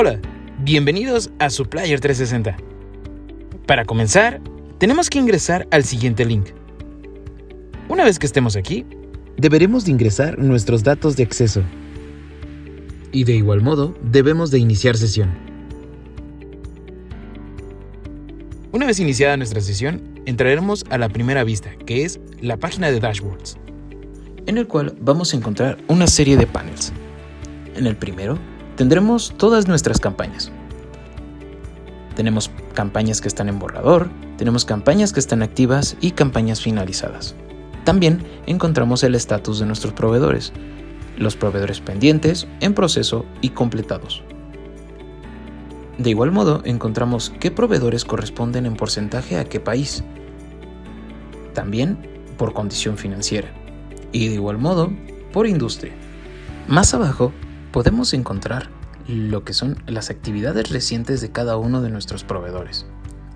Hola, bienvenidos a Supplier 360. Para comenzar, tenemos que ingresar al siguiente link. Una vez que estemos aquí, deberemos de ingresar nuestros datos de acceso. Y de igual modo, debemos de iniciar sesión. Una vez iniciada nuestra sesión, entraremos a la primera vista, que es la página de dashboards, en el cual vamos a encontrar una serie de panels. En el primero, tendremos todas nuestras campañas. Tenemos campañas que están en borrador, tenemos campañas que están activas y campañas finalizadas. También encontramos el estatus de nuestros proveedores, los proveedores pendientes, en proceso y completados. De igual modo, encontramos qué proveedores corresponden en porcentaje a qué país. También por condición financiera. Y de igual modo, por industria. Más abajo podemos encontrar lo que son las actividades recientes de cada uno de nuestros proveedores.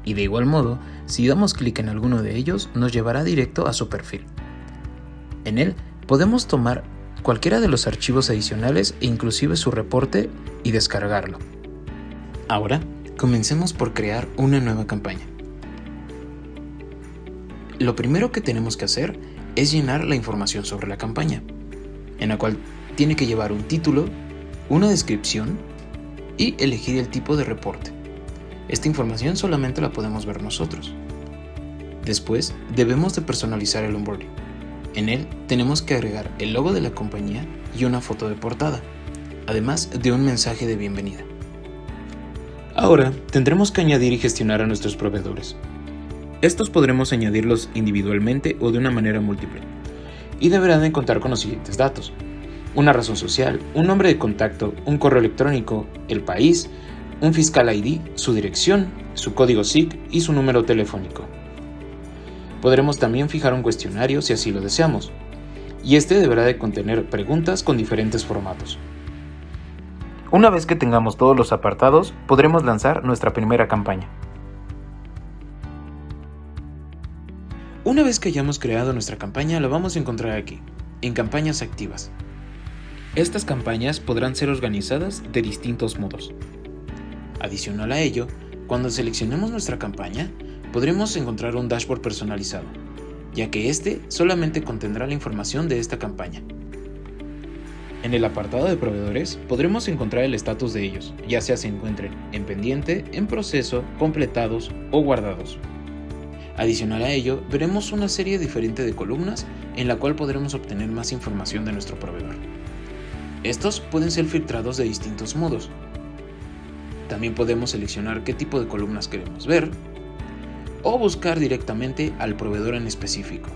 Y de igual modo, si damos clic en alguno de ellos, nos llevará directo a su perfil. En él podemos tomar cualquiera de los archivos adicionales e inclusive su reporte y descargarlo. Ahora, comencemos por crear una nueva campaña. Lo primero que tenemos que hacer es llenar la información sobre la campaña, en la cual tiene que llevar un título, una descripción y elegir el tipo de reporte. Esta información solamente la podemos ver nosotros. Después, debemos de personalizar el onboarding. En él tenemos que agregar el logo de la compañía y una foto de portada, además de un mensaje de bienvenida. Ahora tendremos que añadir y gestionar a nuestros proveedores. Estos podremos añadirlos individualmente o de una manera múltiple, y deberán de contar con los siguientes datos una razón social, un nombre de contacto, un correo electrónico, el país, un fiscal ID, su dirección, su código SIC y su número telefónico. Podremos también fijar un cuestionario si así lo deseamos, y este deberá de contener preguntas con diferentes formatos. Una vez que tengamos todos los apartados, podremos lanzar nuestra primera campaña. Una vez que hayamos creado nuestra campaña, la vamos a encontrar aquí, en campañas activas. Estas campañas podrán ser organizadas de distintos modos. Adicional a ello, cuando seleccionemos nuestra campaña, podremos encontrar un dashboard personalizado, ya que este solamente contendrá la información de esta campaña. En el apartado de proveedores podremos encontrar el estatus de ellos, ya sea se encuentren en pendiente, en proceso, completados o guardados. Adicional a ello, veremos una serie diferente de columnas en la cual podremos obtener más información de nuestro proveedor. Estos pueden ser filtrados de distintos modos. También podemos seleccionar qué tipo de columnas queremos ver o buscar directamente al proveedor en específico.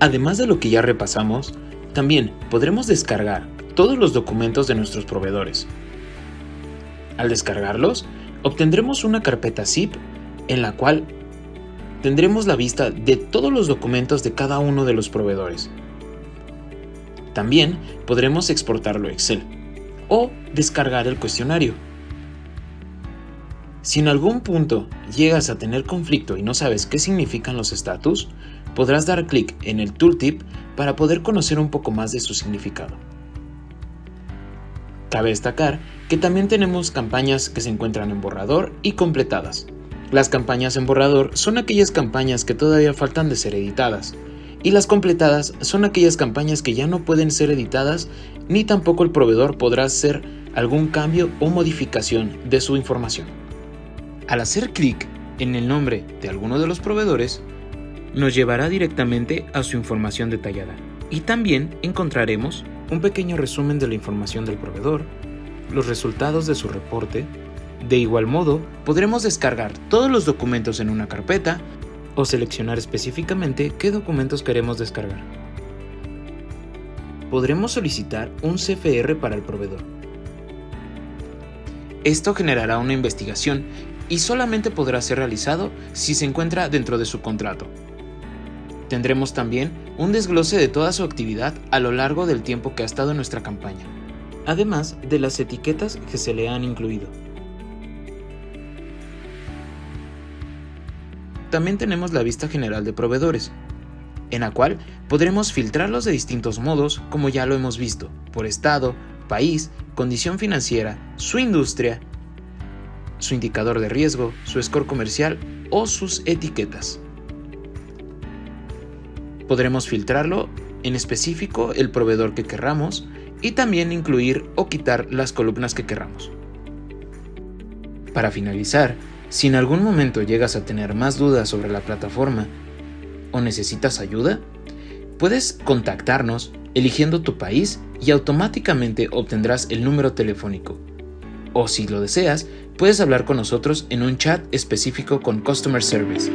Además de lo que ya repasamos, también podremos descargar todos los documentos de nuestros proveedores. Al descargarlos, obtendremos una carpeta zip en la cual tendremos la vista de todos los documentos de cada uno de los proveedores. También podremos exportarlo a Excel o descargar el cuestionario. Si en algún punto llegas a tener conflicto y no sabes qué significan los estatus, podrás dar clic en el tooltip para poder conocer un poco más de su significado. Cabe destacar que también tenemos campañas que se encuentran en borrador y completadas. Las campañas en borrador son aquellas campañas que todavía faltan de ser editadas, y las completadas son aquellas campañas que ya no pueden ser editadas ni tampoco el proveedor podrá hacer algún cambio o modificación de su información. Al hacer clic en el nombre de alguno de los proveedores, nos llevará directamente a su información detallada y también encontraremos un pequeño resumen de la información del proveedor, los resultados de su reporte, de igual modo, podremos descargar todos los documentos en una carpeta o seleccionar específicamente qué documentos queremos descargar. Podremos solicitar un CFR para el proveedor. Esto generará una investigación y solamente podrá ser realizado si se encuentra dentro de su contrato. Tendremos también un desglose de toda su actividad a lo largo del tiempo que ha estado en nuestra campaña, además de las etiquetas que se le han incluido. También tenemos la vista general de proveedores, en la cual podremos filtrarlos de distintos modos como ya lo hemos visto, por estado, país, condición financiera, su industria, su indicador de riesgo, su score comercial o sus etiquetas. Podremos filtrarlo en específico el proveedor que querramos y también incluir o quitar las columnas que querramos. Para finalizar, si en algún momento llegas a tener más dudas sobre la plataforma o necesitas ayuda, puedes contactarnos eligiendo tu país y automáticamente obtendrás el número telefónico. O si lo deseas, puedes hablar con nosotros en un chat específico con Customer Service